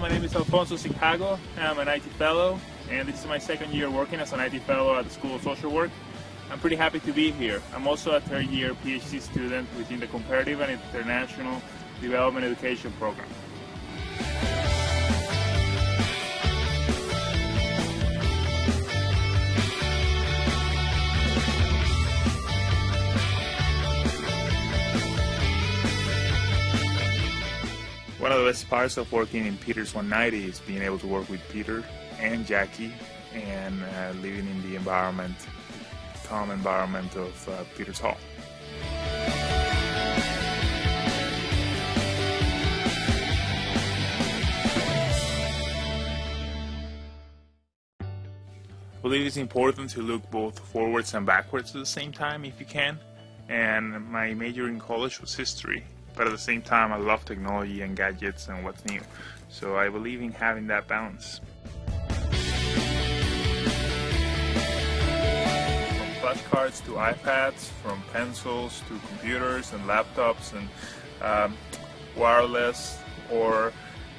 my name is Alfonso Sinjago. I'm an IT fellow, and this is my second year working as an IT fellow at the School of Social Work. I'm pretty happy to be here. I'm also a third year PhD student within the Comparative and International Development Education Program. One of the best parts of working in Peters 190 is being able to work with Peter and Jackie and uh, living in the environment, calm environment of uh, Peters Hall. I believe it's important to look both forwards and backwards at the same time if you can. And my major in college was history, but at the same time I love technology and gadgets and what's new. So I believe in having that balance. From flashcards to iPads, from pencils to computers and laptops and um, wireless or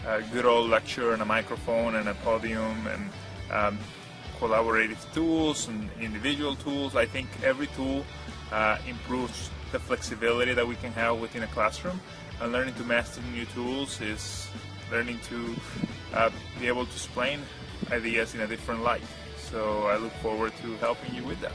a good old lecture and a microphone and a podium and um, collaborative tools and individual tools. I think every tool uh, improves the flexibility that we can have within a classroom. And learning to master new tools is learning to uh, be able to explain ideas in a different light. So I look forward to helping you with that.